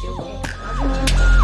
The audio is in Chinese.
就给